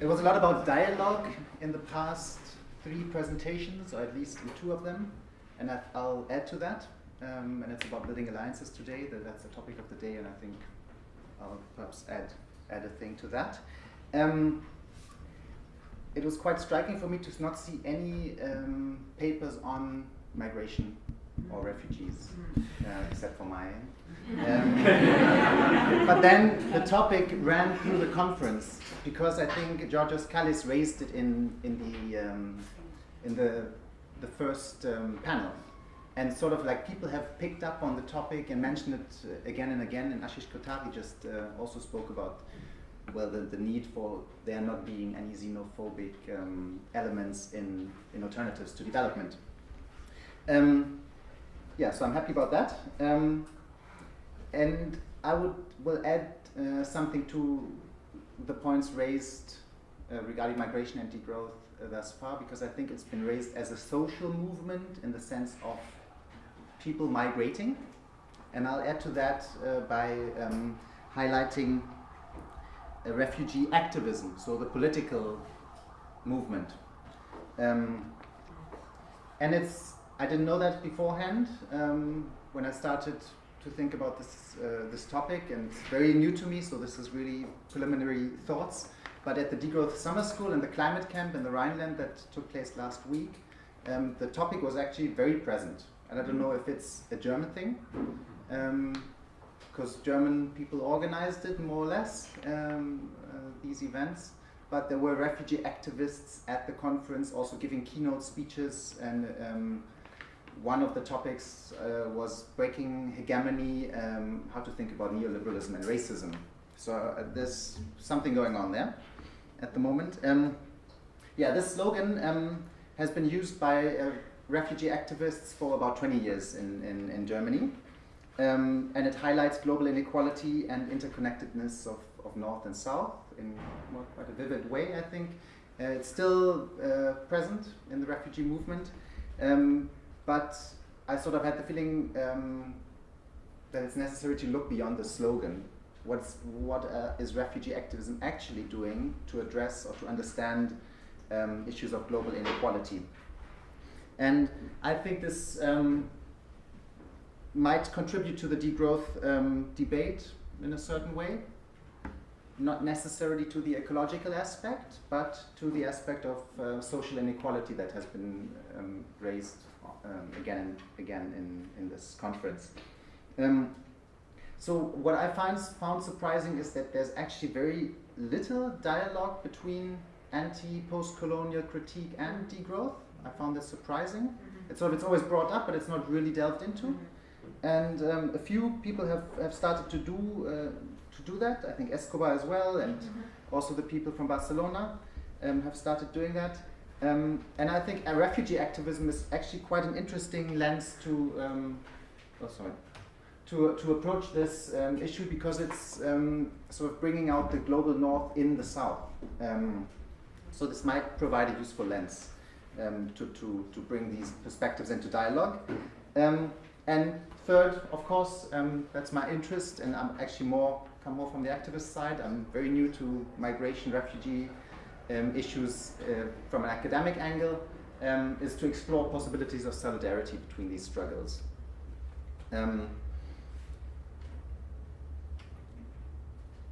it was a lot about dialogue in the past three presentations, or at least in two of them, and I, will add to that. Um, and it's about building alliances today. That's the topic of the day, and I think I'll perhaps add add a thing to that. Um, it was quite striking for me to not see any um, papers on migration or refugees, uh, except for mine. Um, but then the topic ran through the conference because I think Georgios Kallis raised it in in the um, in the the first um, panel, and sort of like people have picked up on the topic and mentioned it uh, again and again. And Ashish Kothari just uh, also spoke about well the, the need for there not being any xenophobic um, elements in in alternatives to development. Um, yeah, so I'm happy about that. And I would will add uh, something to the points raised uh, regarding migration and degrowth uh, thus far, because I think it's been raised as a social movement in the sense of people migrating. And I'll add to that uh, by um, highlighting refugee activism, so the political movement. Um, and it's I didn't know that beforehand um, when I started to think about this uh, this topic, and it's very new to me. So this is really preliminary thoughts. But at the Degrowth Summer School and the climate camp in the Rhineland that took place last week, um, the topic was actually very present. And I don't know if it's a German thing, because um, German people organized it more or less um, uh, these events but there were refugee activists at the conference also giving keynote speeches and um, one of the topics uh, was breaking hegemony, um, how to think about neoliberalism and racism. So uh, there's something going on there at the moment. Um, yeah, this slogan um, has been used by uh, refugee activists for about 20 years in, in, in Germany. Um, and it highlights global inequality and interconnectedness of, of North and South in quite a vivid way, I think. Uh, it's still uh, present in the refugee movement. Um, but I sort of had the feeling um, that it's necessary to look beyond the slogan. What's, what uh, is refugee activism actually doing to address or to understand um, issues of global inequality? And I think this um, might contribute to the degrowth um, debate in a certain way. Not necessarily to the ecological aspect, but to the aspect of uh, social inequality that has been um, raised um, again and again in, in this conference. Um, so what I find found surprising is that there's actually very little dialogue between anti-post-colonial critique and degrowth. I found this surprising. Mm -hmm. It's sort of it's always brought up, but it's not really delved into. Mm -hmm. And um, a few people have, have started to do uh, to do that. I think Escobar as well, and mm -hmm. also the people from Barcelona um, have started doing that. Um, and I think refugee activism is actually quite an interesting lens to, um, oh sorry, to, to approach this um, issue because it's um, sort of bringing out the global north in the south. Um, so this might provide a useful lens um, to, to, to bring these perspectives into dialogue. and third, of course, that's my interest and I'm actually more, come more from the activist side. I'm very new to migration, refugee, um, issues uh, from an academic angle um, is to explore possibilities of solidarity between these struggles. Um,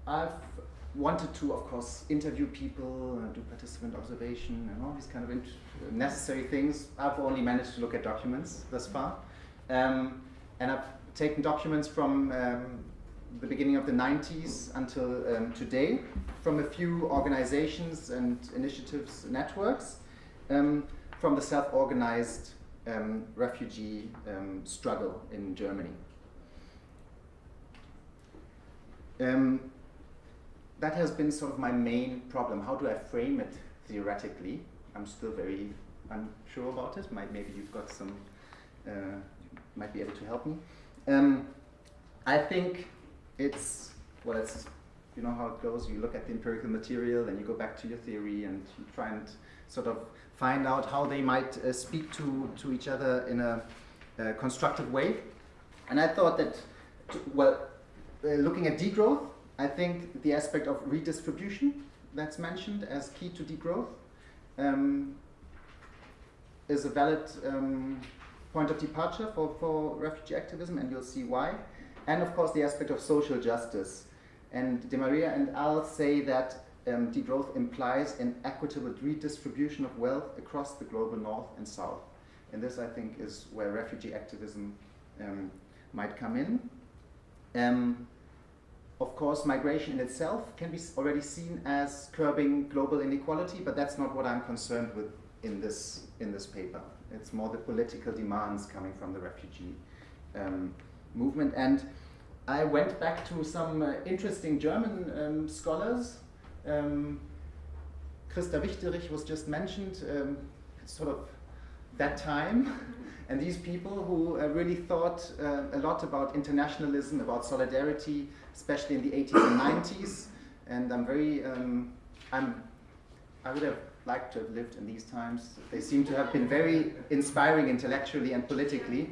I've wanted to, of course, interview people, uh, do participant observation, and all these kind of necessary things. I've only managed to look at documents thus far. Um, and I've taken documents from um, the beginning of the 90s until um, today from a few organizations and initiatives networks um, from the self-organized um, refugee um, struggle in Germany. Um, that has been sort of my main problem. How do I frame it theoretically? I'm still very unsure about it. Maybe you've got some, uh, might be able to help me. Um, I think it's, well, it's, you know how it goes. You look at the empirical material, then you go back to your theory, and you try and sort of find out how they might uh, speak to, to each other in a, a constructive way. And I thought that, well, uh, looking at degrowth, I think the aspect of redistribution that's mentioned as key to degrowth um, is a valid um, point of departure for, for refugee activism, and you'll see why. And of course, the aspect of social justice. And Demaria and Al say that um, degrowth implies an equitable redistribution of wealth across the global north and south. And this, I think, is where refugee activism um, might come in. Um, of course, migration in itself can be already seen as curbing global inequality, but that's not what I'm concerned with in this, in this paper. It's more the political demands coming from the refugee um, movement. And I went back to some uh, interesting German um, scholars. Um, Christa Wichterich was just mentioned, um, sort of that time. and these people who uh, really thought uh, a lot about internationalism, about solidarity, especially in the 80s and 90s. And I'm very, um, I'm, I would have liked to have lived in these times. They seem to have been very inspiring intellectually and politically.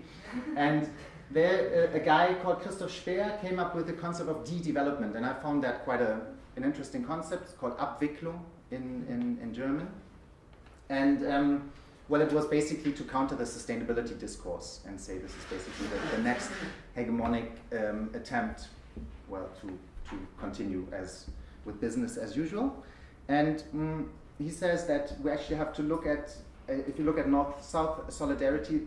And there, uh, a guy called Christoph Spehr came up with the concept of de-development, and I found that quite a, an interesting concept. It's called Abwicklung in, in, in German. And um, well, it was basically to counter the sustainability discourse and say this is basically the, the next hegemonic um, attempt, well, to, to continue as with business as usual. And um, he says that we actually have to look at, uh, if you look at North-South solidarity,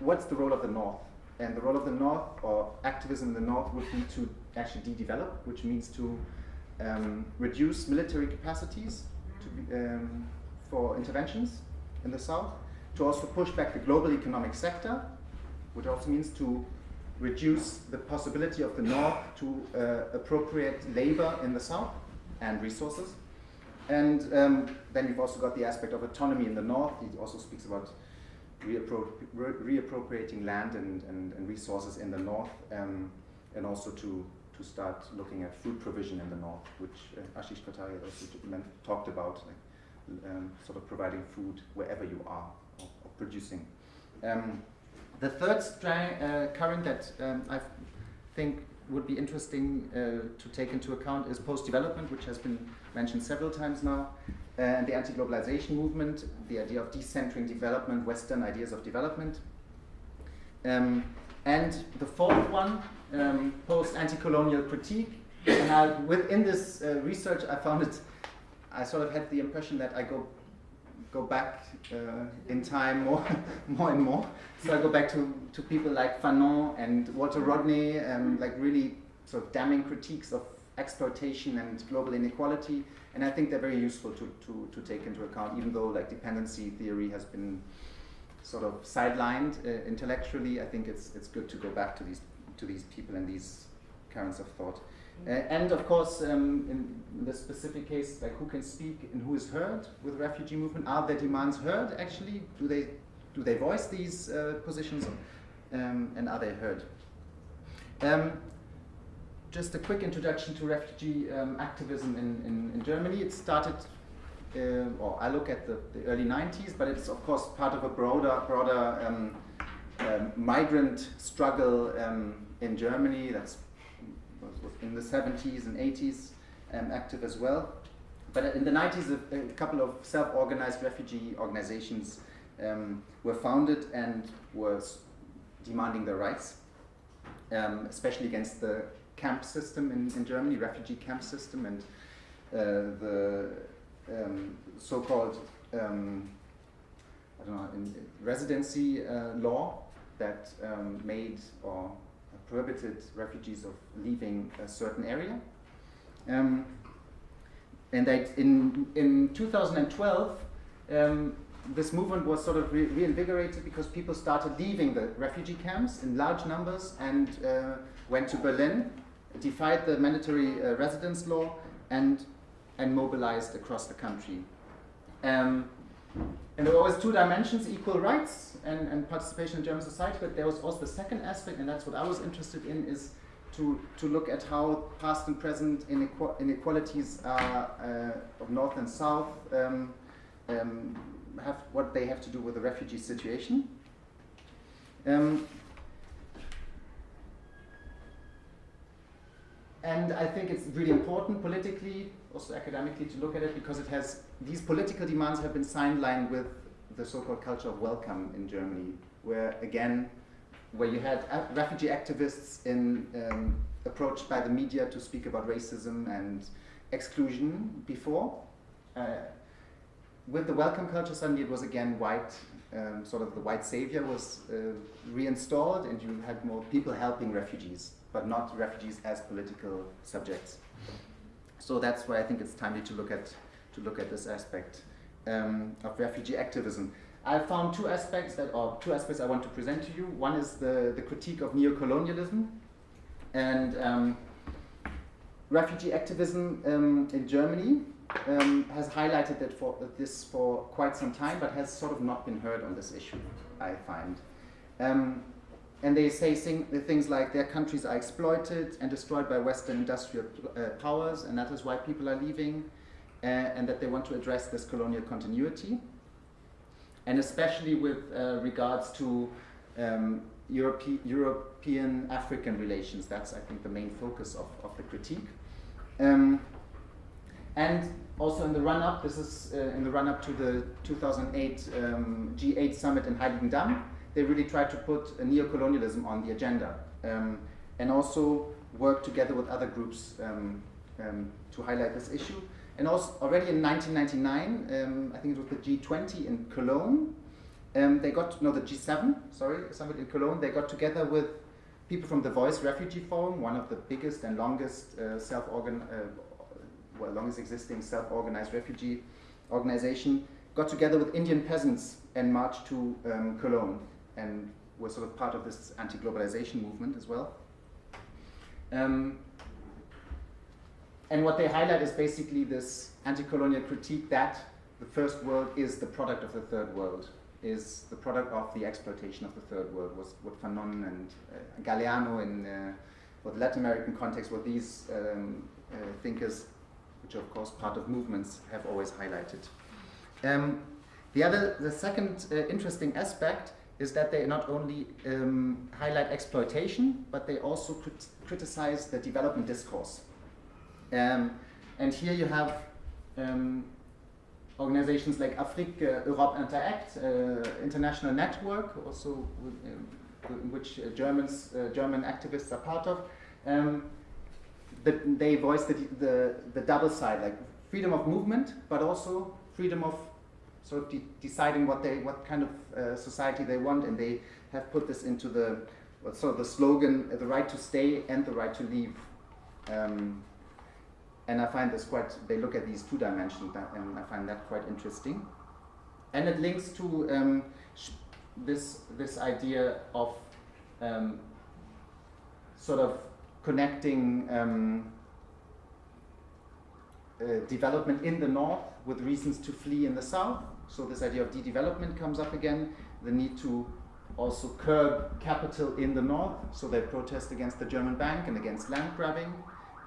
what's the role of the North? And the role of the North, or activism in the North, would be to actually de-develop, which means to um, reduce military capacities to be, um, for interventions in the South, to also push back the global economic sector, which also means to reduce the possibility of the North to uh, appropriate labor in the South and resources. And um, then you've also got the aspect of autonomy in the north. He also speaks about reappro reappropriating land and, and, and, resources in the north, um, and also to, to start looking at food provision in the north, which uh, Ashish Kothari also talked about, like, um, sort of providing food wherever you are, or, or producing. Um, the third uh, current that um, I think would be interesting uh, to take into account is post-development, which has been mentioned several times now, uh, and the anti-globalization movement, the idea of decentering development, Western ideas of development. Um, and the fourth one, um, post-anti-colonial critique. And I, within this uh, research, I found it, I sort of had the impression that I go go back uh, in time more, more and more. So I go back to, to people like Fanon and Walter Rodney, and like really sort of damning critiques of exploitation and global inequality. And I think they're very useful to, to, to take into account, even though like dependency theory has been sort of sidelined uh, intellectually. I think it's, it's good to go back to these, to these people and these currents of thought. Uh, and of course, um, in the specific case, like who can speak and who is heard with refugee movement? Are their demands heard actually? Do they, do they voice these uh, positions um, and are they heard? Um, just a quick introduction to refugee um, activism in, in, in, Germany. It started, uh, or I look at the, the, early 90s, but it's of course part of a broader, broader um, um, migrant struggle in Germany that's in the 70s and 80s um, active as well. But in the 90s, a, a couple of self-organized refugee organizations um, were founded and were demanding their rights, um, especially against the camp system in, in Germany, refugee camp system, and uh, the um, so-called um, I don't know, in, residency uh, law that um, made or prohibited refugees of leaving a certain area. Um, and that in, in 2012, um, this movement was sort of re reinvigorated because people started leaving the refugee camps in large numbers and uh, went to Berlin, defied the mandatory uh, residence law, and, and mobilized across the country. Um, and there were always two dimensions, equal rights and, and participation in German society, but there was also the second aspect, and that's what I was interested in, is to, to look at how past and present inequalities are, uh, of North and South um, um, have what they have to do with the refugee situation. Um, and I think it's really important politically, also academically, to look at it because it has these political demands have been sidelined with the so-called culture of welcome in Germany, where again, where you had refugee activists in, um, approached by the media to speak about racism and exclusion before. Uh, with the welcome culture, suddenly it was again white, um, sort of the white savior was uh, reinstalled, and you had more people helping refugees, but not refugees as political subjects. So that's why I think it's timely to look at to look at this aspect um, of refugee activism. I found two aspects that, or two aspects I want to present to you. One is the, the critique of neocolonialism, and um, refugee activism um, in Germany um, has highlighted that for, this for quite some time, but has sort of not been heard on this issue, I find. And they say things like their countries are exploited and destroyed by Western industrial uh, powers, and that is why people are leaving, uh, and that they want to address this colonial continuity. And especially with uh, regards to um, Europe European African relations, that's, I think, the main focus of, of the critique. Um, and also in the run-up, this is uh, in the run-up to the 2008 um, G8 summit in Heiligendamm, they really tried to put a neocolonialism on the agenda um, and also work together with other groups um, um to highlight this issue. And also already in 1999, um, I think it was the G20 in Cologne, um, they got, no, the G7, sorry, summit in Cologne, they got together with people from the Voice Refugee Forum, one of the biggest and longest uh, self-organ, uh, well, longest existing self-organized refugee organization, got together with Indian peasants and marched to um, Cologne and were sort of part of this anti-globalization movement as well. Um, and what they highlight is basically this anti-colonial critique that the first world is the product of the third world, is the product of the exploitation of the third world, was what Fanon and uh, Galeano in uh, the Latin American context, what these um, uh, thinkers which are of course part of movements, have always highlighted. Um, the other, the second uh, interesting aspect is that they not only um, highlight exploitation, but they also crit criticize the development discourse. Um, and here you have um, organizations like Afrique uh, Europe Interact, uh, international network, also in which uh, Germans, uh, German activists are part of, um, the, they voice the, the, the double side, like freedom of movement, but also freedom of sort of de deciding what they, what kind of uh, society they want, and they have put this into the, sort of the slogan, the right to stay and the right to leave. Um, and I find this quite, they look at these two dimensions, and I find that quite interesting. And it links to um, this, this idea of um, sort of connecting um, uh, development in the north with reasons to flee in the south. So this idea of de-development comes up again, the need to also curb capital in the north, so they protest against the German bank and against land grabbing,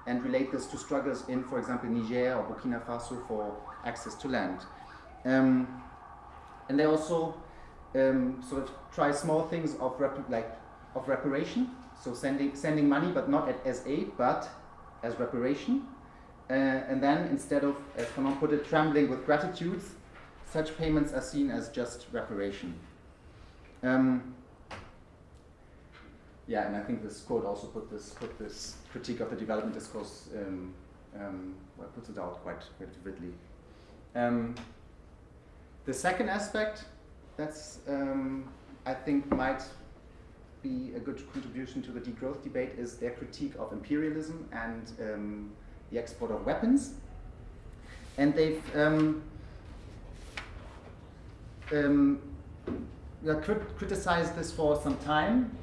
and relate this to struggles in, for example, Niger or Burkina Faso for access to land. Um, and they also um, sort of try small things of, like, of reparation, so sending, sending money, but not as aid, but as reparation. Uh, and then instead of, as Fanon put it, trembling with gratitude, such payments are seen as just reparation. Um, yeah, and I think this quote also put this put this critique of the development discourse um, um, well, puts it out quite quite vividly. Um, the second aspect that's um, I think might be a good contribution to the degrowth debate is their critique of imperialism and um, the export of weapons. And they've um, um, crit criticized this for some time.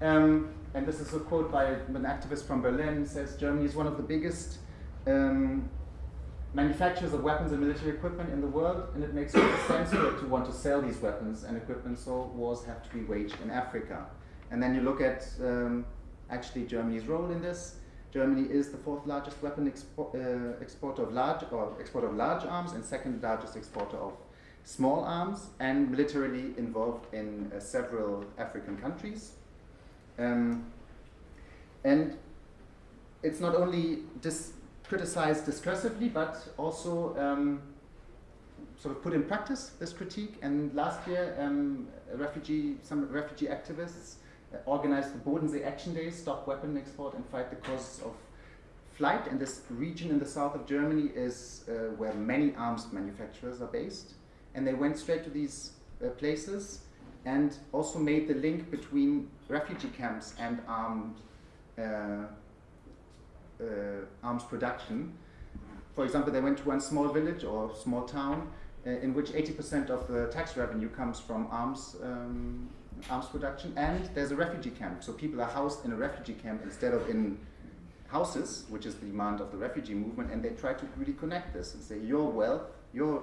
Um, and this is a quote by an activist from Berlin, says Germany is one of the biggest um, manufacturers of weapons and military equipment in the world, and it makes sense for it to want to sell these weapons and equipment, so wars have to be waged in Africa. And then you look at um, actually Germany's role in this. Germany is the fourth largest weapon expo uh, exporter of large or exporter of large arms and second largest exporter of small arms and militarily involved in uh, several African countries. Um, and it's not only dis criticized discursively, but also um, sort of put in practice this critique. And last year, um, refugee, some refugee activists organized the Bodensee Action Days, Stop Weapon Export and Fight the Causes of Flight. And this region in the south of Germany is uh, where many arms manufacturers are based. And they went straight to these uh, places and also made the link between refugee camps and armed, uh, uh, arms production. For example, they went to one small village or small town uh, in which 80% of the tax revenue comes from arms, um, arms production, and there's a refugee camp. So people are housed in a refugee camp instead of in houses, which is the demand of the refugee movement, and they try to really connect this and say your wealth, your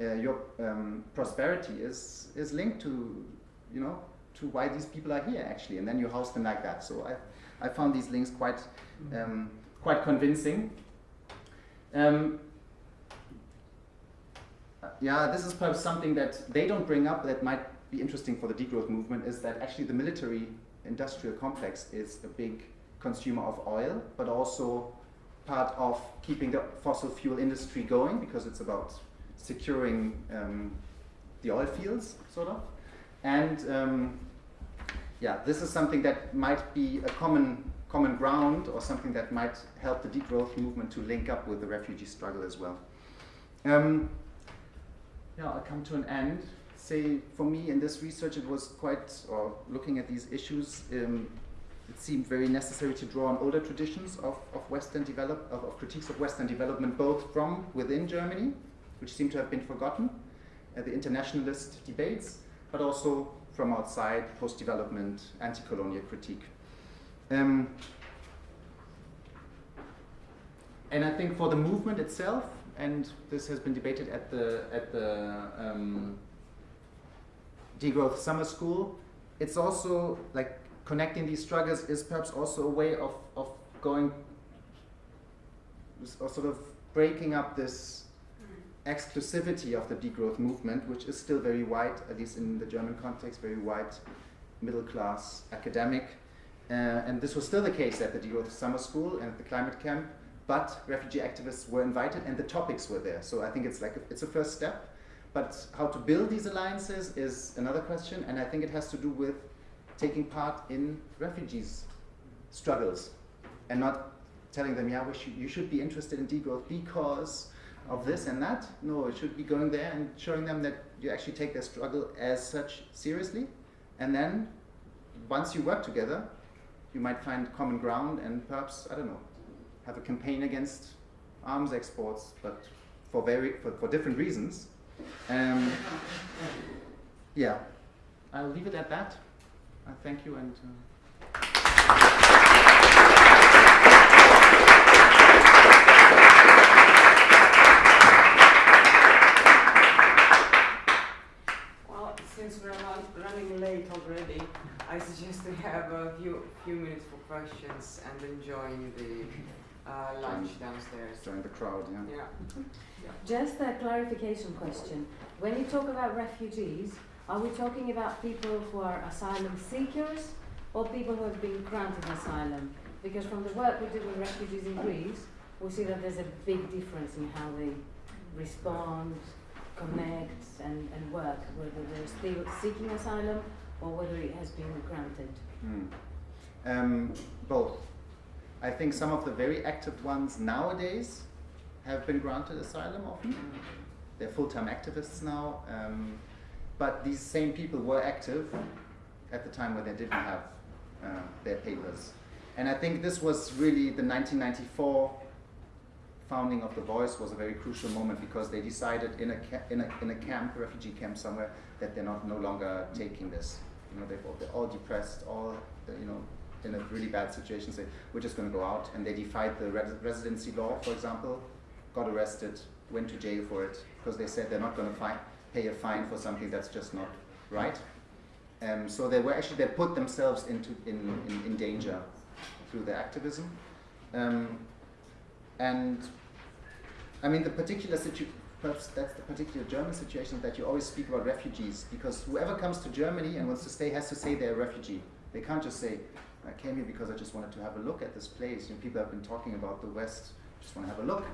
uh, your um, prosperity is is linked to you know to why these people are here actually, and then you house them like that. So I I found these links quite um, quite convincing. Um, yeah, this is perhaps something that they don't bring up that might be interesting for the degrowth movement is that actually the military industrial complex is a big consumer of oil, but also part of keeping the fossil fuel industry going because it's about securing um, the oil fields, sort of. And um, yeah, this is something that might be a common common ground or something that might help the degrowth movement to link up with the refugee struggle as well. Um, yeah, I'll come to an end. Say, for me in this research, it was quite, or looking at these issues, um, it seemed very necessary to draw on older traditions of, of Western develop, of, of, critiques of Western development, both from within Germany, which seem to have been forgotten, uh, the internationalist debates, but also from outside, post-development, anti-colonial critique. Um, and I think for the movement itself, and this has been debated at the at the um, degrowth summer school. It's also like connecting these struggles is perhaps also a way of of going or sort of breaking up this exclusivity of the degrowth movement, which is still very white, at least in the German context, very white, middle class, academic. Uh, and this was still the case at the degrowth summer school and at the climate camp but refugee activists were invited and the topics were there. So I think it's like a, it's a first step. But how to build these alliances is another question, and I think it has to do with taking part in refugees' struggles and not telling them, yeah, should, you should be interested in degrowth because of this and that. No, it should be going there and showing them that you actually take their struggle as such seriously. And then once you work together, you might find common ground and perhaps, I don't know, have a campaign against arms exports, but for very for, for different reasons. Um, yeah, I'll leave it at that. Uh, thank you and. Uh since we're running late already, I suggest we have a few few minutes for questions and enjoying the uh, lunch downstairs. Join the crowd, yeah. Yeah. yeah. Just a clarification question. When you talk about refugees, are we talking about people who are asylum seekers or people who have been granted asylum? Because from the work we do with refugees in Greece, we see that there's a big difference in how they respond, connect, and, and work, whether they're still seeking asylum or whether it has been granted. Mm. Um, both. I think some of the very active ones nowadays have been granted asylum often. They're full-time activists now. Um, but these same people were active at the time when they didn't have uh, their papers. And I think this was really the 1994 founding of The Voice was a very crucial moment because they decided in a, in a, in a camp, a refugee camp somewhere, that they're not no longer taking this. You know, they're all, they're all depressed, all, you know, in a really bad situation say, we're just going to go out. And they defied the res residency law, for example, got arrested, went to jail for it, because they said they're not going to pay a fine for something that's just not right. Um, so they were actually, they put themselves into, in, in, in danger through their activism. Um, and I mean, the particular situation, perhaps that's the particular German situation that you always speak about refugees, because whoever comes to Germany and wants to stay has to say they're a refugee. They can't just say, I came here because I just wanted to have a look at this place. You know, people have been talking about the West. Just want to have a look.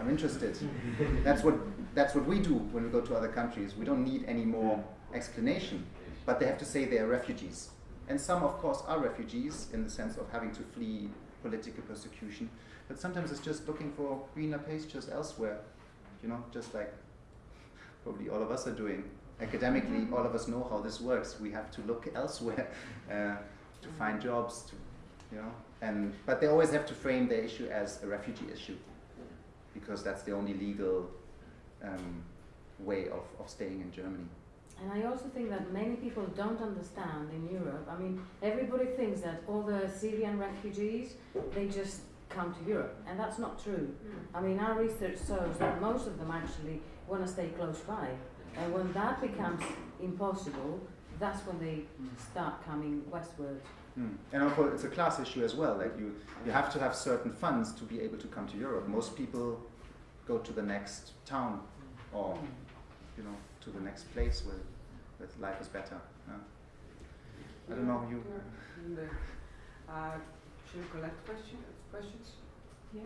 I'm interested. that's what that's what we do when we go to other countries. We don't need any more explanation, but they have to say they are refugees. And some, of course, are refugees in the sense of having to flee political persecution. But sometimes it's just looking for greener pastures elsewhere. You know, just like probably all of us are doing. Academically, all of us know how this works. We have to look elsewhere uh, to find jobs. To, you know, and but they always have to frame their issue as a refugee issue because that's the only legal um, way of, of staying in Germany. And I also think that many people don't understand in Europe. I mean, everybody thinks that all the Syrian refugees, they just come to Europe, and that's not true. I mean, our research shows that most of them actually want to stay close by. And when that becomes impossible, that's when they start coming westward. Mm. And also, it's a class issue as well. Like you, you have to have certain funds to be able to come to Europe. Most people go to the next town, or you know, to the next place where, where life is better. Yeah. I don't know you. The, uh, should we collect question, questions? Yeah.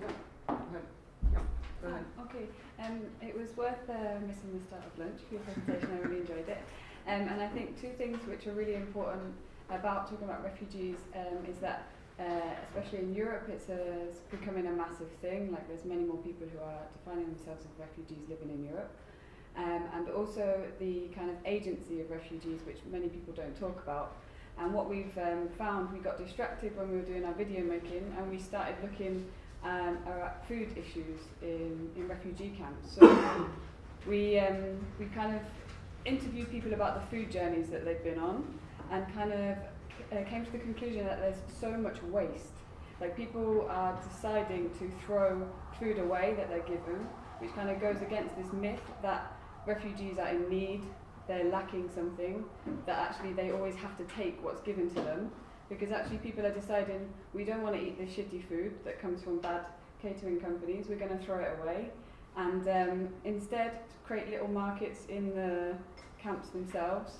Go ahead. Yeah, go ahead. Oh, okay. Um, it was worth uh, missing the start of lunch for your presentation. I really enjoyed it. Um, and I think two things which are really important about talking about refugees um, is that, uh, especially in Europe, it's, a, it's becoming a massive thing. Like there's many more people who are defining themselves as refugees living in Europe. Um, and also the kind of agency of refugees, which many people don't talk about. And what we've um, found, we got distracted when we were doing our video making, and we started looking um, at food issues in, in refugee camps. So we um, we kind of interviewed people about the food journeys that they've been on, and kind of uh, came to the conclusion that there's so much waste. Like people are deciding to throw food away that they're given, which kind of goes against this myth that refugees are in need, they're lacking something, that actually they always have to take what's given to them. Because actually people are deciding we don't want to eat this shitty food that comes from bad catering companies, we're going to throw it away. And um, instead create little markets in the camps themselves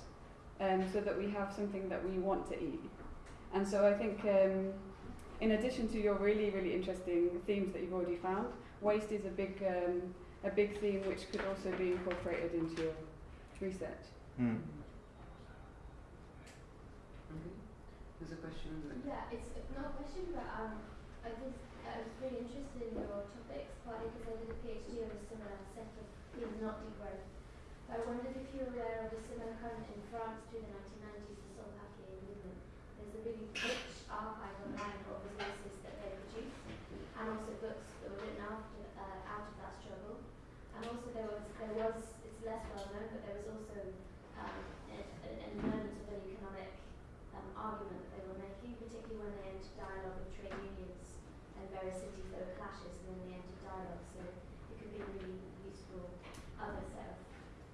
um, so that we have something that we want to eat. And so I think um, in addition to your really, really interesting themes that you've already found, waste is a big um, a big theme which could also be incorporated into your research. Mm. Okay. There's a question. Yeah, it's not a question, but um, I was I was really interested in your topics, partly because I did a PhD on a similar set of themes, not degrowth. I wondered if you're aware of a similar current in France through the 1990s, the Papier movement. There's a really rich archive online of resources that they produced, and also books that were written after uh, out of that struggle. And also there was there was it's less well known, but there was also um, a- a- an element of an economic um, argument that they were making, particularly when they entered dialogue with trade unions and various cities that were clashes, and then they entered dialogue. So it could be a really useful other set of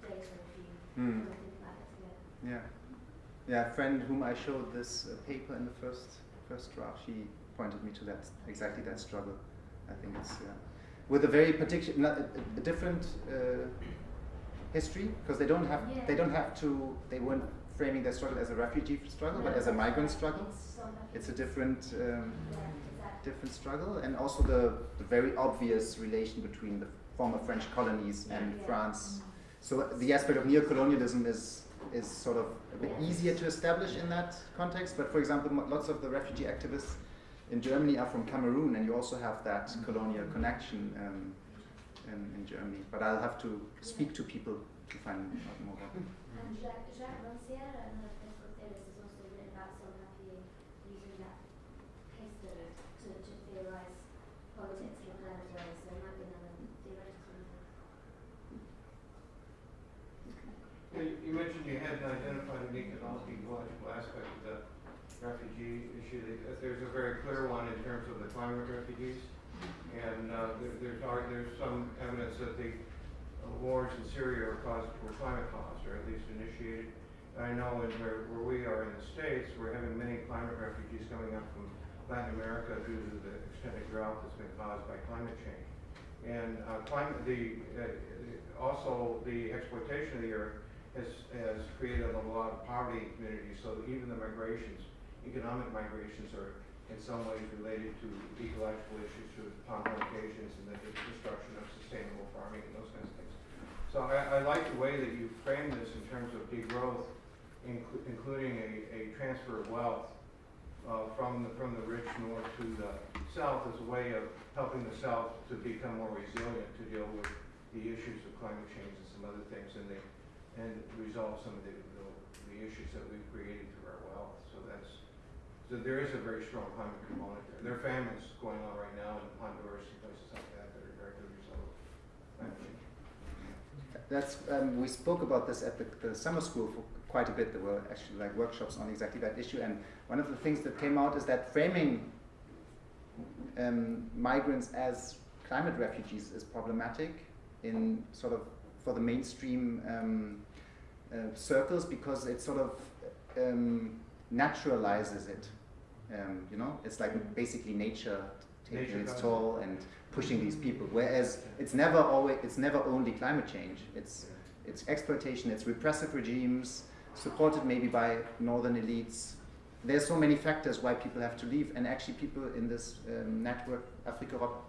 data if you Mm. want to think about it together. Yeah. Yeah, a friend whom I showed this uh, paper in the first first draft, she pointed me to that exactly that struggle. I think it's yeah. with a very particular, a, a different uh, history because they don't have they don't have to they weren't framing their struggle as a refugee struggle but as a migrant struggle. It's Papier. It's a different um, Yeah, exactly. different struggle and also the, the very obvious relation between the former French colonies and Yeah. France. So the aspect of neocolonialism is is sort of a bit easier to establish in that context. But for example, mo- lots of the refugee activists in Germany are from Cameroon, and you also have that colonial connection um, in, in Germany. But I'll have to speak to people to find out more about it. And Jacques, Jacques Rancière, another French has also written about Sans Papier using that case study to, to theorize politics in alternative ways. So there might be another theoretical method. Yeah, You you mentioned you hadn't identified an economic, ecological aspect of the refugee issue. There's a very clear one in terms of the climate refugees. And uh, there- there's, there's some evidence that the uh, wars in Syria are caused, were climate caused, or at least initiated. I know in where, where we are in the States, we're having many climate refugees coming up from Latin America due to the extended drought that's been caused by climate change. And uh, climate, the, uh, also the exploitation of the earth has, has created a lot of poverty in communities, so even the migrations economic migrations are in some ways related to ecological issues, to pond locations, and the destruction of sustainable farming and those kinds of things. So I, I like the way that you frame this in terms of degrowth, inclu- including a, a transfer of wealth uh, from the, from the rich north to the south as a way of helping the south to become more resilient to deal with the issues of climate change and some other things and resolve some of the, the, issues that we've created through our wealth. So that's, so there is a very strong climate component there. There are famines going on right now in Honduras and places like that that are directly result of. That's um, we spoke about this at the, the summer school for quite a bit. There were actually like workshops on exactly that issue, and one of the things that came out is that framing um, migrants as climate refugees is problematic in sort of for the mainstream um, uh, circles because it sort of um, naturalizes it. Um, you know, it's like basically nature taking Nature its does toll and pushing these people. Whereas it's never always, it's never only climate change. It's it's exploitation, it's repressive regimes supported maybe by northern elites. There's so many factors why people have to leave, and actually people in this um, network, Afrique Europe,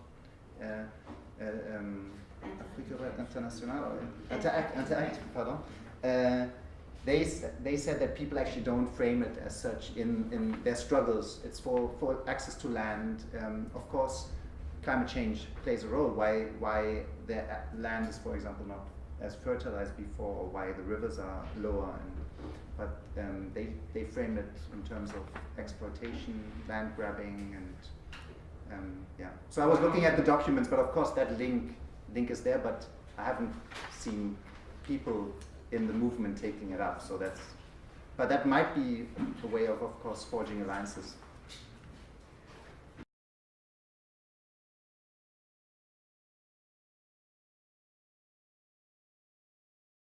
uh, uh, um, Afrique Europe International, or Interact, Interact, pardon, uh, they, they said that people actually don't frame it as such in, in their struggles. It's for, for access to land. Um, of course, climate change plays a role. Why, why the land is, for example, not as fertilized before, or why the rivers are lower. And, but um, they, they frame it in terms of exploitation, land grabbing, and um, yeah. So I was looking at the documents, but of course that link link is there, but I haven't seen people in the movement taking it up. So that's, but that might be a way of, of course, forging alliances.